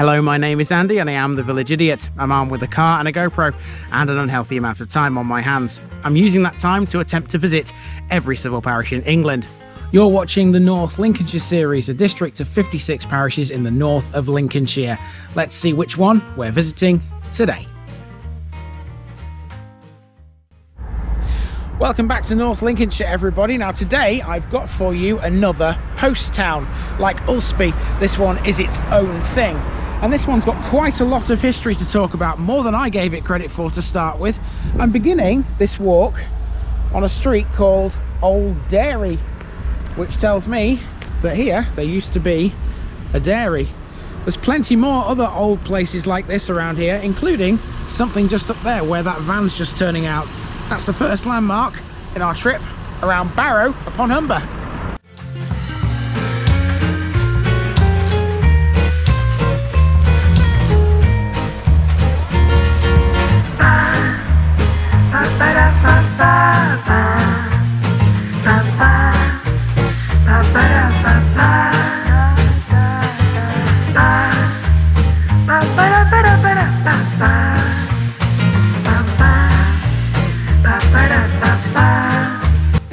Hello, my name is Andy and I am the Village Idiot. I'm armed with a car and a GoPro and an unhealthy amount of time on my hands. I'm using that time to attempt to visit every civil parish in England. You're watching the North Lincolnshire series, a district of 56 parishes in the north of Lincolnshire. Let's see which one we're visiting today. Welcome back to North Lincolnshire everybody. Now today I've got for you another post town. Like Ulceby, this one is its own thing. And this one's got quite a lot of history to talk about, more than I gave it credit for to start with. I'm beginning this walk on a street called Old Dairy, which tells me that here there used to be a dairy. There's plenty more other old places like this around here, including something just up there where that van's just turning out that's the first landmark in our trip around Barrow upon Humber.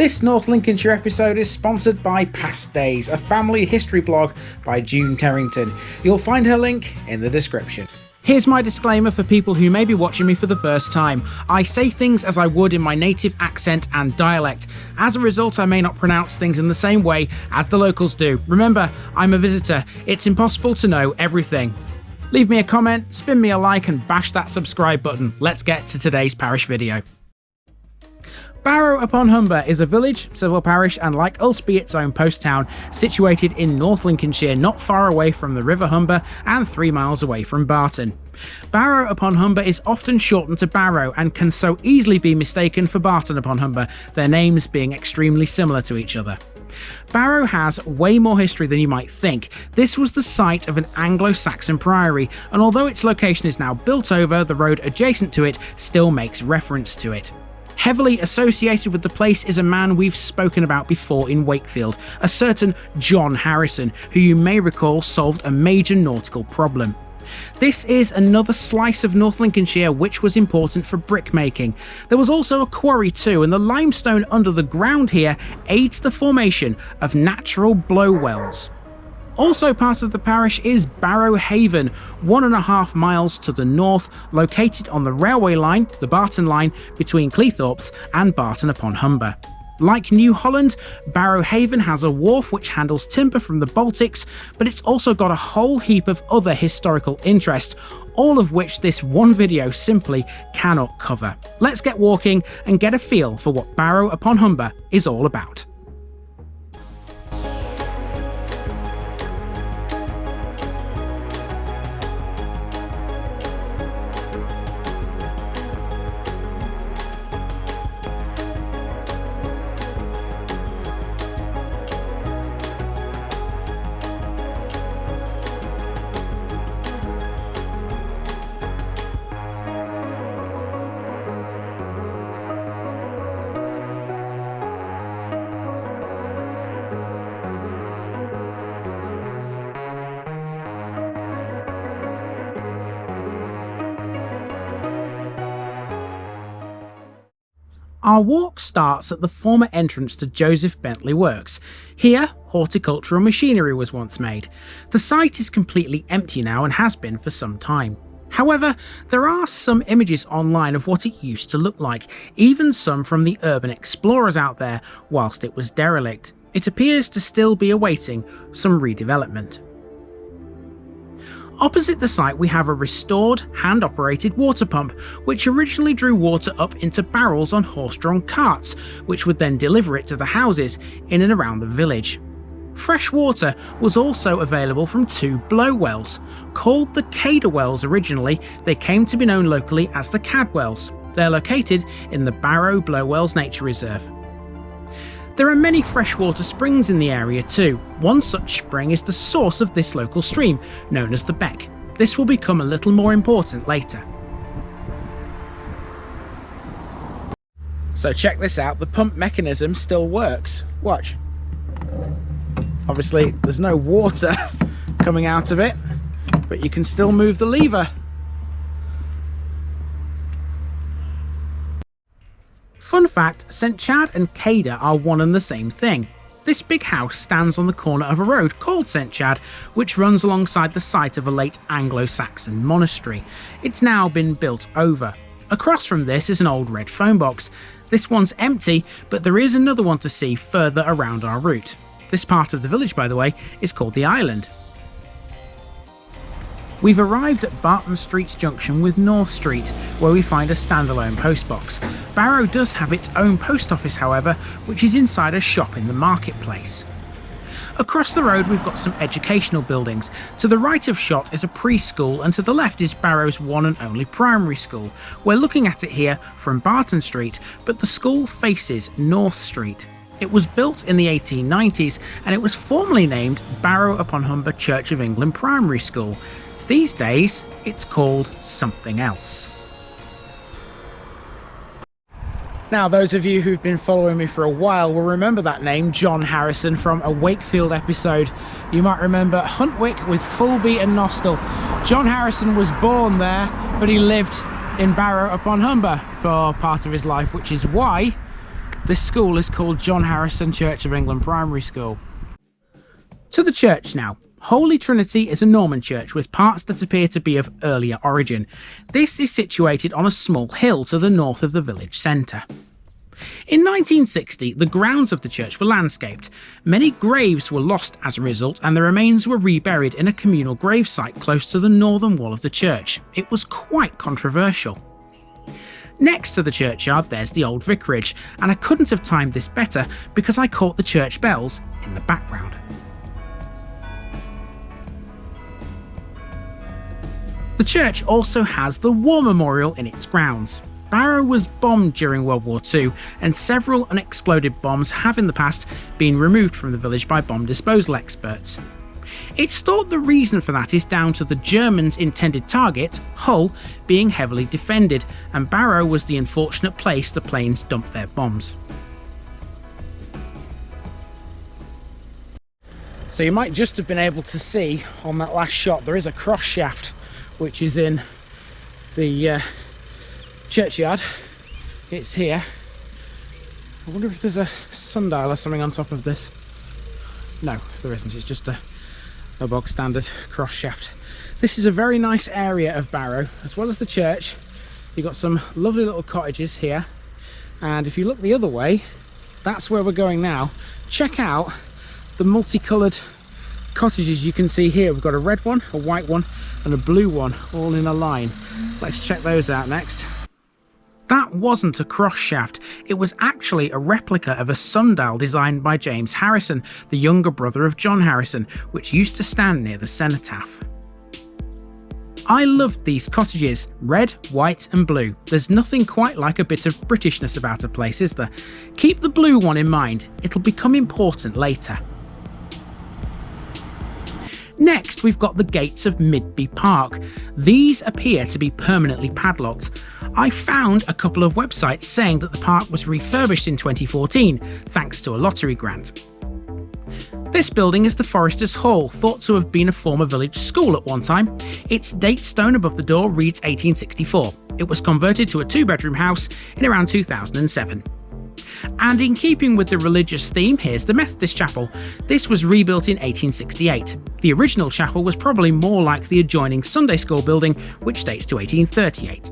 This North Lincolnshire episode is sponsored by Past Days, a family history blog by June Terrington. You'll find her link in the description. Here's my disclaimer for people who may be watching me for the first time. I say things as I would in my native accent and dialect. As a result, I may not pronounce things in the same way as the locals do. Remember, I'm a visitor. It's impossible to know everything. Leave me a comment, spin me a like and bash that subscribe button. Let's get to today's parish video. Barrow upon Humber is a village, civil parish, and like Ulceby, its own post town, situated in North Lincolnshire, not far away from the River Humber and three miles away from Barton. Barrow upon Humber is often shortened to Barrow and can so easily be mistaken for Barton upon Humber, their names being extremely similar to each other. Barrow has way more history than you might think. This was the site of an Anglo-Saxon priory, and although its location is now built over, the road adjacent to it still makes reference to it. Heavily associated with the place is a man we've spoken about before in Wakefield, a certain John Harrison, who you may recall solved a major nautical problem. This is another slice of North Lincolnshire which was important for brickmaking. There was also a quarry too, and the limestone under the ground here aids the formation of natural blowwells. Also part of the parish is Barrow Haven, one and a half miles to the north, located on the railway line, the Barton line, between Cleethorpes and Barton upon Humber. Like New Holland, Barrow Haven has a wharf which handles timber from the Baltics, but it's also got a whole heap of other historical interest, all of which this one video simply cannot cover. Let's get walking and get a feel for what Barrow upon Humber is all about. Our walk starts at the former entrance to Joseph Bentley Works. Here, horticultural machinery was once made. The site is completely empty now and has been for some time. However, there are some images online of what it used to look like, even some from the urban explorers out there whilst it was derelict. It appears to still be awaiting some redevelopment. Opposite the site we have a restored, hand-operated water pump, which originally drew water up into barrels on horse-drawn carts, which would then deliver it to the houses in and around the village. Fresh water was also available from two blow wells. Called the Cader Wells originally, they came to be known locally as the Cadwells. They're located in the Barrow Blow Wells Nature Reserve. There are many freshwater springs in the area too. One such spring is the source of this local stream, known as the Beck. This will become a little more important later. So check this out, the pump mechanism still works. Watch. Obviously there's no water coming out of it, but you can still move the lever. Fun fact, St Chad and Cader are one and the same thing. This big house stands on the corner of a road called St Chad, which runs alongside the site of a late Anglo-Saxon monastery. It's now been built over. Across from this is an old red phone box. This one's empty, but there is another one to see further around our route. This part of the village, by the way, is called the Island. We've arrived at Barton Street's junction with North Street, where we find a standalone post box. Barrow does have its own post office, however, which is inside a shop in the marketplace. Across the road we've got some educational buildings. To the right of Shot is a preschool and to the left is Barrow's one and only primary school. We're looking at it here from Barton Street, but the school faces North Street. It was built in the 1890s and it was formerly named Barrow upon Humber Church of England Primary School. These days, it's called something else. Now, those of you who've been following me for a while will remember that name, John Harrison, from a Wakefield episode. You might remember Huntwick with Foulby and Nostell. John Harrison was born there, but he lived in Barrow upon Humber for part of his life, which is why this school is called John Harrison Church of England Primary School. To the church now. Holy Trinity is a Norman church with parts that appear to be of earlier origin. This is situated on a small hill to the north of the village centre. In 1960, the grounds of the church were landscaped. Many graves were lost as a result, and the remains were reburied in a communal gravesite close to the northern wall of the church. It was quite controversial. Next to the churchyard, there's the old vicarage, and I couldn't have timed this better because I caught the church bells in the background. The church also has the War Memorial in its grounds. Barrow was bombed during World War II, and several unexploded bombs have in the past been removed from the village by bomb disposal experts. It's thought the reason for that is down to the Germans' intended target, Hull, being heavily defended, and Barrow was the unfortunate place the planes dumped their bombs. So you might just have been able to see on that last shot there is a cross shaft which is in the uh, churchyard. It's here. I wonder if there's a sundial or something on top of this. No, there isn't. It's just a, a bog standard cross shaft. This is a very nice area of Barrow, as well as the church. You've got some lovely little cottages here. And if you look the other way, that's where we're going now. Check out the multicoloured cottages you can see here. We've got a red one, a white one, and a blue one all in a line. Let's check those out next. That wasn't a cross shaft, it was actually a replica of a sundial designed by James Harrison, the younger brother of John Harrison, which used to stand near the cenotaph. I loved these cottages, red, white and blue. There's nothing quite like a bit of Britishness about a place, is there? Keep the blue one in mind, it'll become important later. Next, we've got the gates of Midby Park. These appear to be permanently padlocked. I found a couple of websites saying that the park was refurbished in 2014, thanks to a lottery grant. This building is the Foresters Hall, thought to have been a former village school at one time. Its date stone above the door reads 1864. It was converted to a two bedroom house in around 2007. And in keeping with the religious theme, here's the Methodist Chapel. This was rebuilt in 1868. The original chapel was probably more like the adjoining Sunday School building, which dates to 1838.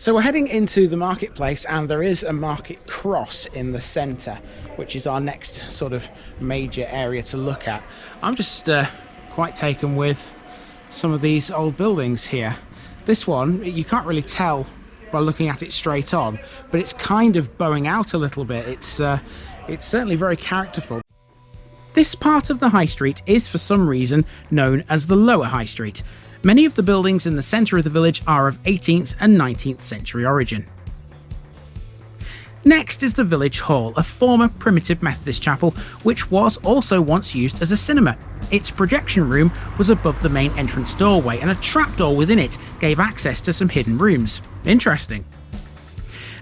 So we're heading into the marketplace and there is a market cross in the centre, which is our next sort of major area to look at. I'm just uh, quite taken with some of these old buildings here. This one, you can't really tell by looking at it straight on but it's kind of bowing out a little bit. It's uh, it's certainly very characterful. This part of the high street is for some reason known as the lower high street. Many of the buildings in the centre of the village are of 18th and 19th century origin Next is the Village Hall, a former primitive Methodist chapel which was also once used as a cinema. Its projection room was above the main entrance doorway and a trapdoor within it gave access to some hidden rooms. Interesting.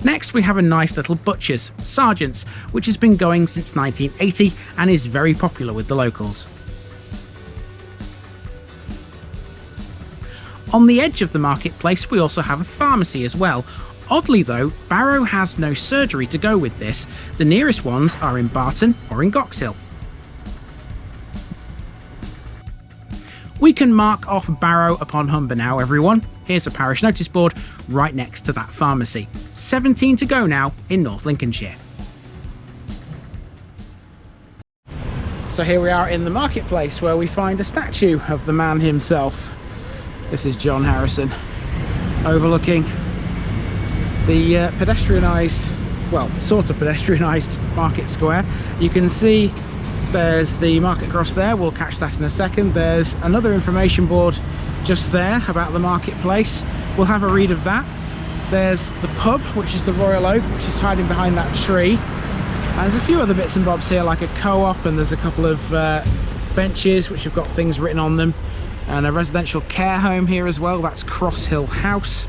Next we have a nice little butcher's, Sargent's, which has been going since 1980 and is very popular with the locals. On the edge of the marketplace we also have a pharmacy as well. Oddly though, Barrow has no surgery to go with this. The nearest ones are in Barton or in Goxhill. We can mark off Barrow upon Humber now, everyone. Here's a parish notice board right next to that pharmacy. 17 to go now in North Lincolnshire. So here we are in the marketplace where we find a statue of the man himself. This is John Harrison overlooking the uh, pedestrianised, well, sort of pedestrianised market square. You can see there's the market cross there. We'll catch that in a second. There's another information board just there about the marketplace. We'll have a read of that. There's the pub which is the royal oak which is hiding behind that tree. And there's a few other bits and bobs here like a co-op and there's a couple of uh, benches which have got things written on them and a residential care home here as well. That's cross hill house.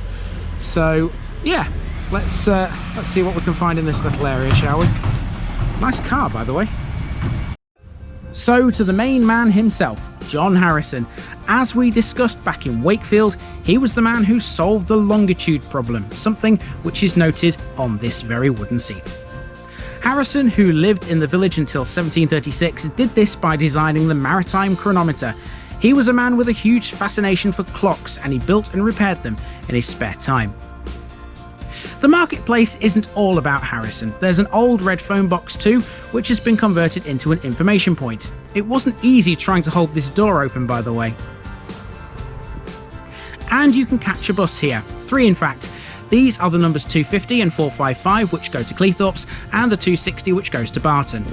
So yeah let's uh, let's see what we can find in this little area shall we nice car by the way so to the main man himself, John Harrison. As we discussed back in Wakefield, he was the man who solved the longitude problem, something which is noted on this very wooden seat. Harrison, who lived in the village until 1736, did this by designing the maritime chronometer. He was a man with a huge fascination for clocks and he built and repaired them in his spare time. The marketplace isn't all about Harrison. There's an old red phone box too, which has been converted into an information point. It wasn't easy trying to hold this door open, by the way. And you can catch a bus here, three in fact. These are the numbers 250 and 455 which go to Cleethorpes, and the 260 which goes to Barton.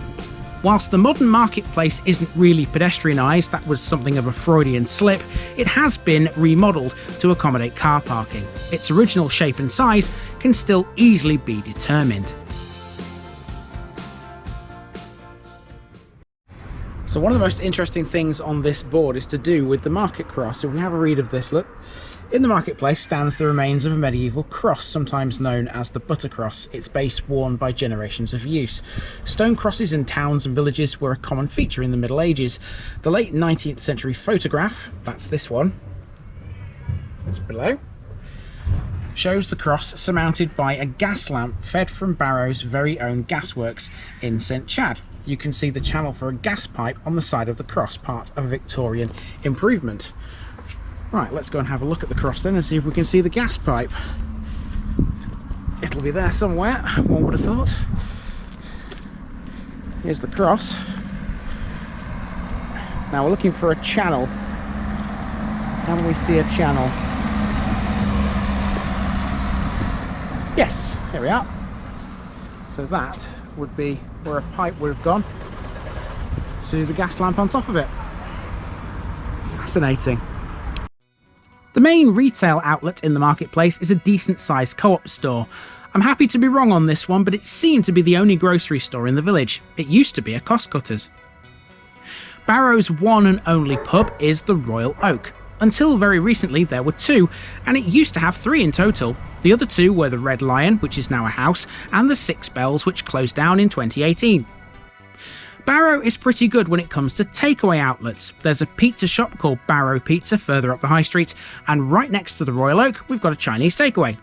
Whilst the modern marketplace isn't really pedestrianised, that was something of a Freudian slip, it has been remodelled to accommodate car parking. Its original shape and size can still easily be determined. So one of the most interesting things on this board is to do with the market cross. If we have a read of this, look, in the marketplace stands the remains of a medieval cross, sometimes known as the butter cross, its base worn by generations of use. Stone crosses in towns and villages were a common feature in the Middle Ages. The late 19th century photograph, that's this one, it's below, shows the cross surmounted by a gas lamp fed from Barrow's very own gasworks in St Chad. You can see the channel for a gas pipe on the side of the cross, part of a Victorian improvement. Right, let's go and have a look at the cross then and see if we can see the gas pipe. It'll be there somewhere, one would have thought. Here's the cross. Now we're looking for a channel. Can we see a channel? Yes, here we are. So that would be where a pipe would have gone to the gas lamp on top of it. Fascinating. The main retail outlet in the marketplace is a decent sized co-op store. I'm happy to be wrong on this one, but it seemed to be the only grocery store in the village. It used to be a cost cutters. Barrow's one and only pub is the Royal Oak. Until very recently there were two, and it used to have three in total. The other two were the Red Lion, which is now a house, and the Six Bells, which closed down in 2018. Barrow is pretty good when it comes to takeaway outlets. There's a pizza shop called Barrow Pizza further up the high street, and right next to the Royal Oak, we've got a Chinese takeaway.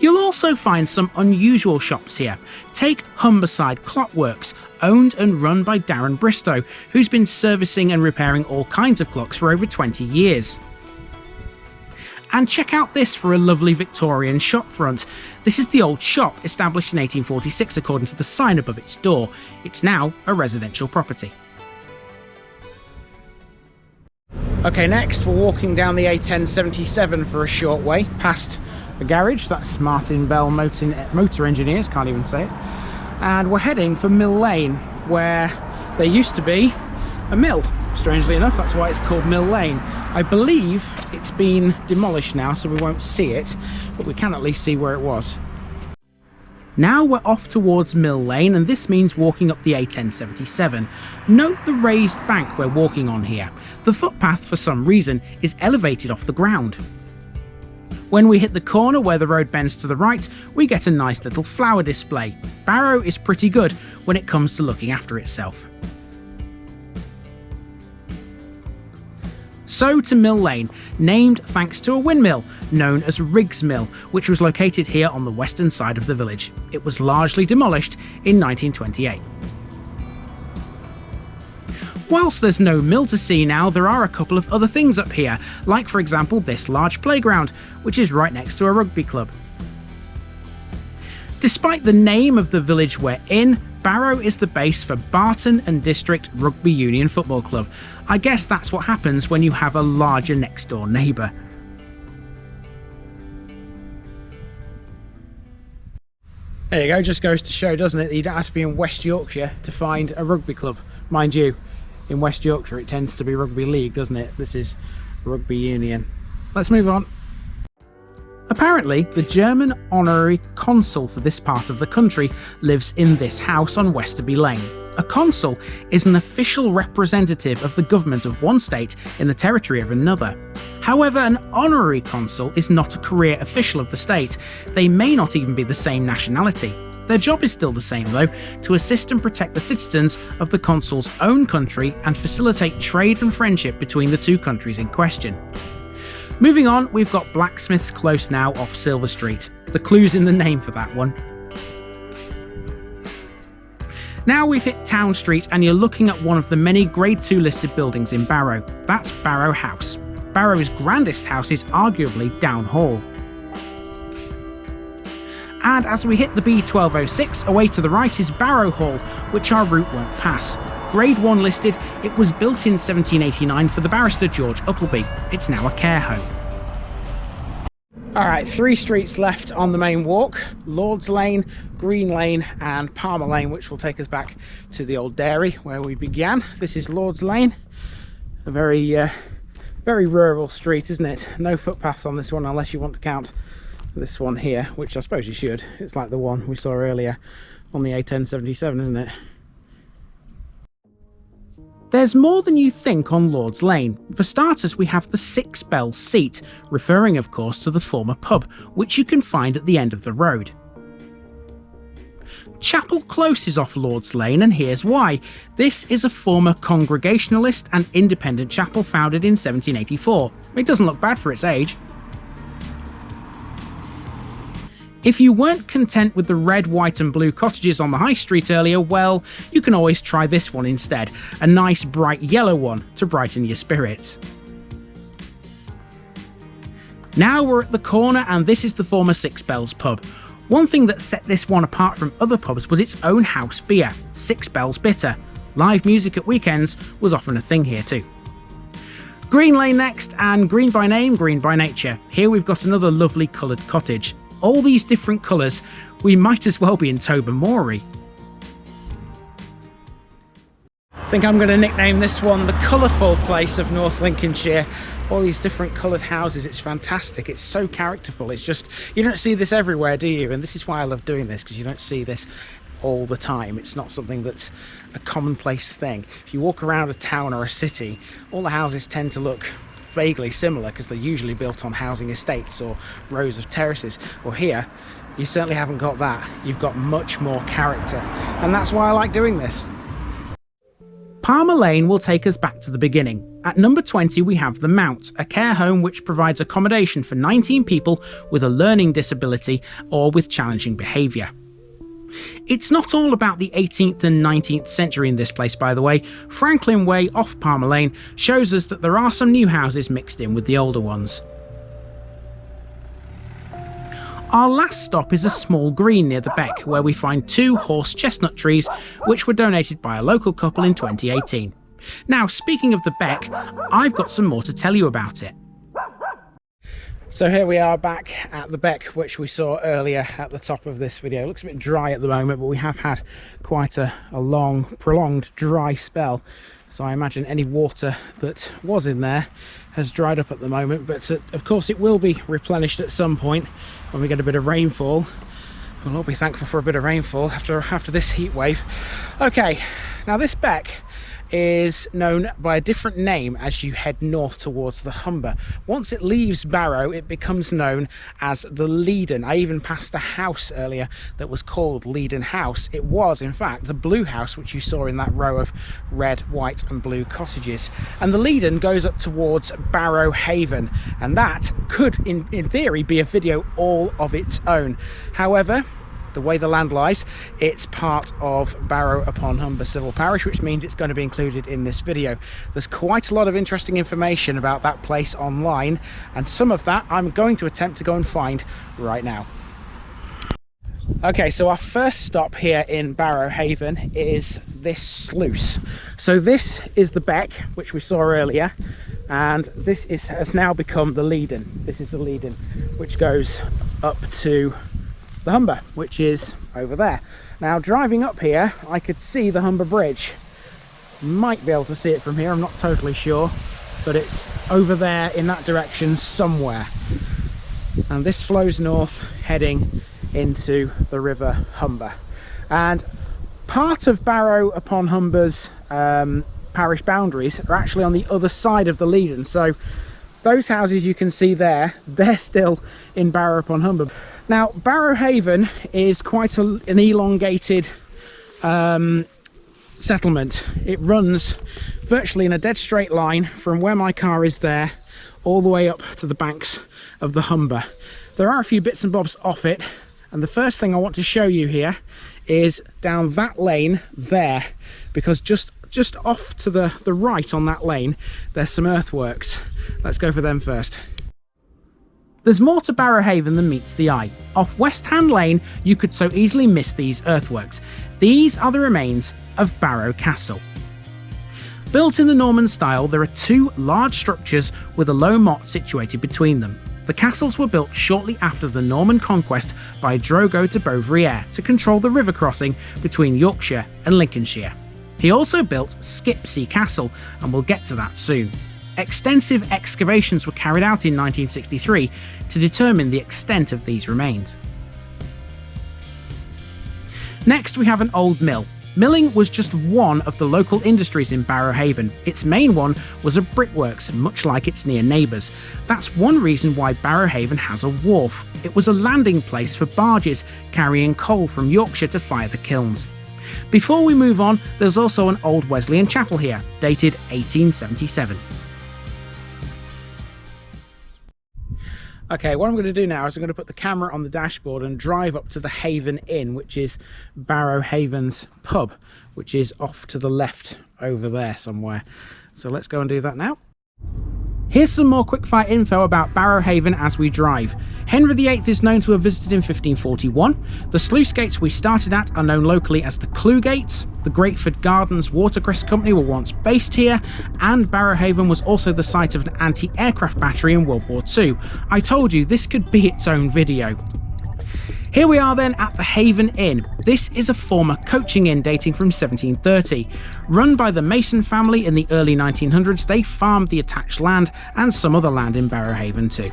You'll also find some unusual shops here. Take Humberside Clockworks, owned and run by Darren Bristow, who's been servicing and repairing all kinds of clocks for over 20 years. And check out this for a lovely Victorian shopfront. This is the old shop, established in 1846 according to the sign above its door. It's now a residential property. Okay, next we're walking down the A1077 for a short way, past a garage, that's Martin Bell Motor, Motor Engineers, can't even say it. And we're heading for Mill Lane, where there used to be a mill. Strangely enough, that's why it's called Mill Lane. I believe it's been demolished now, so we won't see it, but we can at least see where it was. Now we're off towards Mill Lane and this means walking up the A1077. Note the raised bank we're walking on here. The footpath for some reason is elevated off the ground. When we hit the corner where the road bends to the right, we get a nice little flower display. Barrow is pretty good when it comes to looking after itself. So to Mill Lane, named thanks to a windmill known as Riggs Mill, which was located here on the western side of the village. It was largely demolished in 1928. Whilst there's no mill to see now, there are a couple of other things up here, like for example this large playground, which is right next to a rugby club. Despite the name of the village we're in, Barrow is the base for Barton and District Rugby Union Football Club. I guess that's what happens when you have a larger next door neighbour. There you go, just goes to show, doesn't it, that you don't have to be in West Yorkshire to find a rugby club. Mind you, in West Yorkshire it tends to be rugby league doesn't it this is rugby union let's move on Apparently, the German honorary consul for this part of the country lives in this house on Westerby Lane. A consul is an official representative of the government of one state in the territory of another. However, an honorary consul is not a career official of the state. They may not even be the same nationality. Their job is still the same though, to assist and protect the citizens of the consul's own country and facilitate trade and friendship between the two countries in question. Moving on, we've got Blacksmith's Close now off Silver Street. The clue's in the name for that one. Now we've hit Town Street and you're looking at one of the many Grade 2 listed buildings in Barrow. That's Barrow House. Barrow's grandest house is arguably Down Hall and as we hit the B1206, away to the right is Barrow Hall, which our route won't pass. Grade 1 listed, it was built in 1789 for the barrister George Uppleby. It's now a care home. Alright, three streets left on the main walk. Lord's Lane, Green Lane and Palmer Lane, which will take us back to the old dairy where we began. This is Lord's Lane, a very, uh, very rural street, isn't it? No footpaths on this one unless you want to count this one here which I suppose you should it's like the one we saw earlier on the A1077 isn't it there's more than you think on Lord's Lane. For starters, we have the Six Bells Seat, referring of course to the former pub, which you can find at the end of the road. Chapel Close is off Lord's Lane, and here's why. This is a former Congregationalist and independent chapel founded in 1784. It doesn't look bad for its age. If you weren't content with the red, white and blue cottages on the high street earlier, well, you can always try this one instead, a nice bright yellow one to brighten your spirits. Now we're at the corner and this is the former Six Bells pub. One thing that set this one apart from other pubs was its own house beer, Six Bells Bitter. Live music at weekends was often a thing here too. Green Lane next, and green by name, green by nature. Here we've got another lovely coloured cottage all these different colours, we might as well be in Tobermory. I think I'm going to nickname this one the colourful place of North Lincolnshire. All these different coloured houses, it's fantastic. It's so characterful. It's just, you don't see this everywhere, do you? And this is why I love doing this, because you don't see this all the time. It's not something that's a commonplace thing. If you walk around a town or a city, all the houses tend to look vaguely similar because they're usually built on housing estates or rows of terraces. Well here, you certainly haven't got that. You've got much more character. And that's why I like doing this. Palmer Lane will take us back to the beginning. At number 20 we have The Mount, a care home which provides accommodation for 19 people with a learning disability or with challenging behaviour. It's not all about the 18th and 19th century in this place by the way, Franklin Way off Palmer Lane shows us that there are some new houses mixed in with the older ones. Our last stop is a small green near the beck where we find two horse chestnut trees which were donated by a local couple in 2018. Now speaking of the beck, I've got some more to tell you about it. So here we are back at the beck which we saw earlier at the top of this video. It looks a bit dry at the moment but we have had quite a, a long prolonged dry spell so I imagine any water that was in there has dried up at the moment but uh, of course it will be replenished at some point when we get a bit of rainfall. We'll all be thankful for a bit of rainfall after, after this heat wave. Okay, now this beck is known by a different name as you head north towards the Humber. Once it leaves Barrow, it becomes known as the Leeden. I even passed a house earlier that was called Leeden House. It was, in fact, the blue house which you saw in that row of red, white and blue cottages. And the Leeden goes up towards Barrow Haven, and that could, in, in theory, be a video all of its own. However, the way the land lies it's part of Barrow upon Humber civil parish which means it's going to be included in this video there's quite a lot of interesting information about that place online and some of that I'm going to attempt to go and find right now Okay, so our first stop here in Barrow Haven is this sluice. So this is the beck, which we saw earlier, and this is has now become the Leeden. This is the Leeden, which goes up to the Humber, which is over there. Now driving up here, I could see the Humber Bridge. Might be able to see it from here, I'm not totally sure, but it's over there in that direction somewhere. And this flows north, heading into the River Humber. And part of Barrow upon Humber's um, parish boundaries are actually on the other side of the Leeden. So those houses you can see there, they're still in Barrow upon Humber. Now, Barrow Haven is quite a, an elongated um, settlement. It runs virtually in a dead straight line from where my car is there all the way up to the banks of the Humber. There are a few bits and bobs off it and the first thing I want to show you here is down that lane there because just just off to the the right on that lane there's some earthworks let's go for them first there's more to Barrowhaven than meets the eye. Off West Hand Lane, you could so easily miss these earthworks. These are the remains of Barrow Castle. Built in the Norman style, there are two large structures with a low motte situated between them. The castles were built shortly after the Norman conquest by Drogo de Beauvilliers to control the river crossing between Yorkshire and Lincolnshire. He also built Skipsea Castle, and we'll get to that soon. Extensive excavations were carried out in 1963 to determine the extent of these remains. Next we have an old mill. Milling was just one of the local industries in Barrowhaven. Its main one was a brickworks, much like its near neighbours. That's one reason why Barrowhaven has a wharf. It was a landing place for barges carrying coal from Yorkshire to fire the kilns. Before we move on, there's also an old Wesleyan chapel here, dated 1877. Okay, what I'm going to do now is I'm going to put the camera on the dashboard and drive up to the Haven Inn, which is Barrow Haven's pub, which is off to the left over there somewhere. So let's go and do that now. Here's some more quickfire info about Barrowhaven as we drive. Henry VIII is known to have visited in 1541. The sluice gates we started at are known locally as the Clew Gates. The Grateford Gardens Watercress Company were once based here, and Barrowhaven was also the site of an anti-aircraft battery in World War II. I told you this could be its own video. Here we are then at the Haven Inn. This is a former coaching inn dating from 1730. Run by the Mason family in the early 1900s, they farmed the attached land and some other land in Barrowhaven too.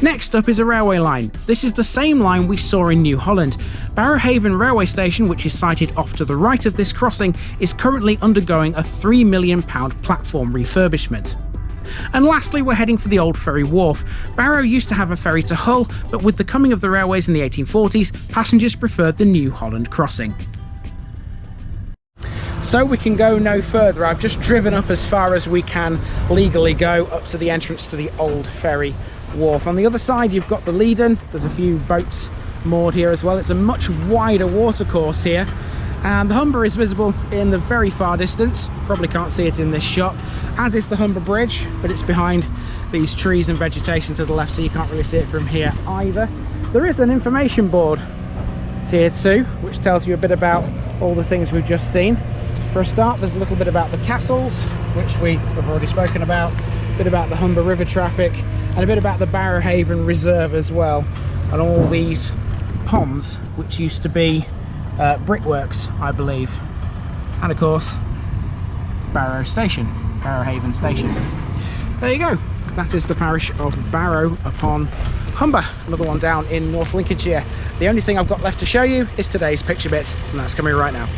Next up is a railway line. This is the same line we saw in New Holland. Barrowhaven railway station, which is sited off to the right of this crossing, is currently undergoing a £3 million platform refurbishment. And lastly, we're heading for the old ferry wharf. Barrow used to have a ferry to Hull, but with the coming of the railways in the 1840s, passengers preferred the New Holland crossing. So we can go no further. I've just driven up as far as we can legally go up to the entrance to the old ferry wharf. On the other side you've got the Leeden, there's a few boats moored here as well. It's a much wider watercourse here and the Humber is visible in the very far distance. Probably can't see it in this shot as is the Humber Bridge but it's behind these trees and vegetation to the left so you can't really see it from here either. There is an information board here too which tells you a bit about all the things we've just seen. For a start there's a little bit about the castles which we have already spoken about a bit about the Humber River traffic and a bit about the Barrowhaven Reserve as well and all these ponds which used to be uh, brickworks, I believe. And of course, Barrow Station, Barrowhaven Station. There you go. That is the parish of Barrow upon Humber, another one down in North Lincolnshire. The only thing I've got left to show you is today's picture bit, and that's coming right now.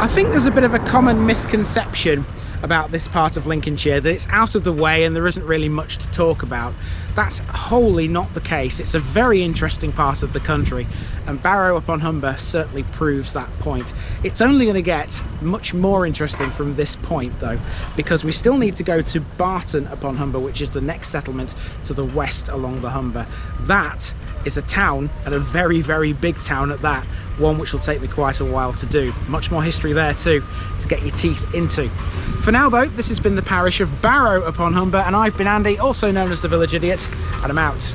I think there's a bit of a common misconception about this part of Lincolnshire that it's out of the way and there isn't really much to talk about. That's wholly not the case. It's a very interesting part of the country and Barrow upon Humber certainly proves that point. It's only going to get much more interesting from this point though because we still need to go to Barton upon Humber which is the next settlement to the west along the Humber. That is a town and a very very big town at that one which will take me quite a while to do. Much more history there too to get your teeth into. For now though this has been the parish of barrow upon humber and i've been andy also known as the village idiot and i'm out